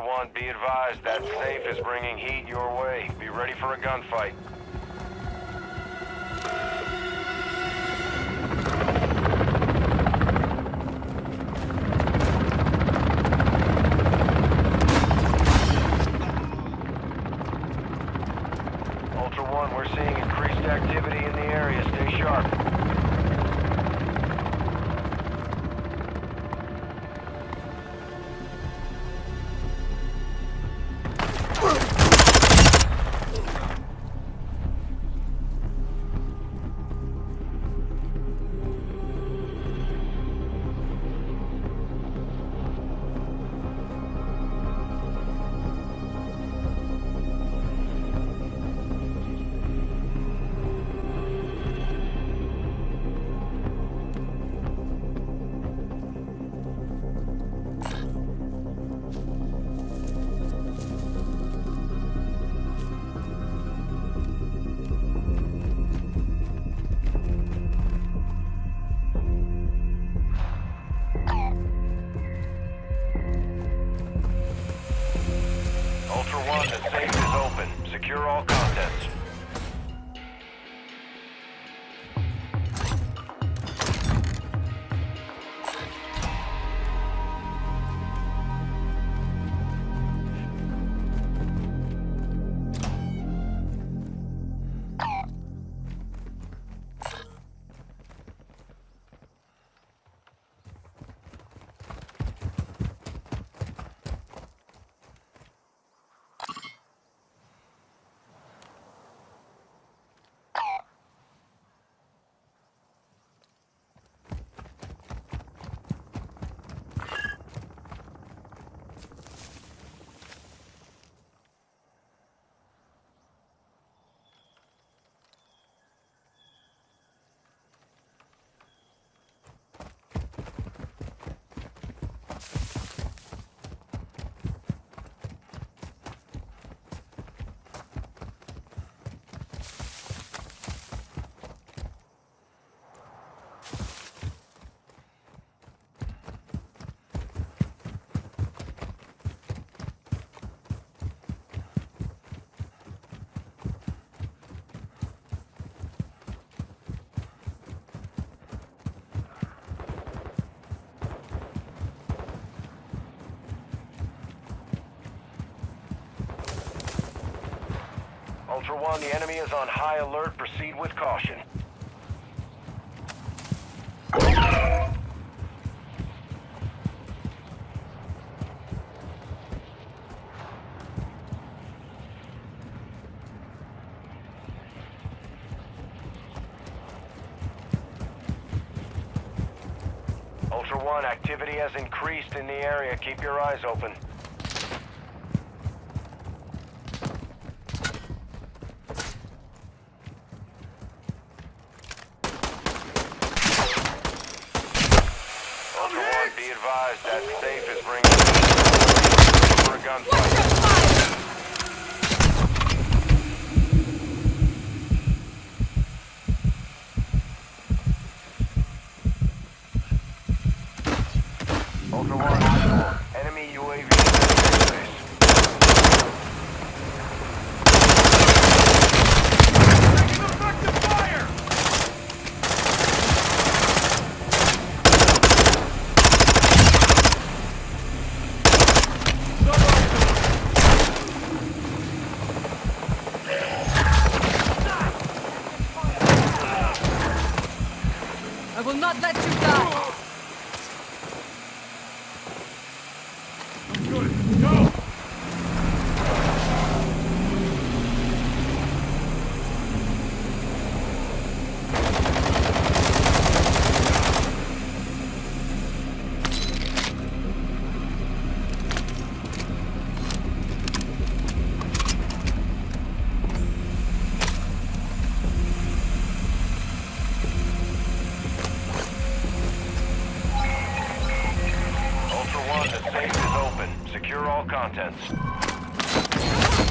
Ultra One, be advised that safe is bringing heat your way. Be ready for a gunfight. Ultra One, the safe is open. Secure all contents. Ultra One, the enemy is on high alert. Proceed with caution. Ultra One, activity has increased in the area. Keep your eyes open. Ultra One, be advised that safe is bringing for a gunfight. Ultra One, enemy UAV in airspace. I will not let you die! Ultra One, the contents.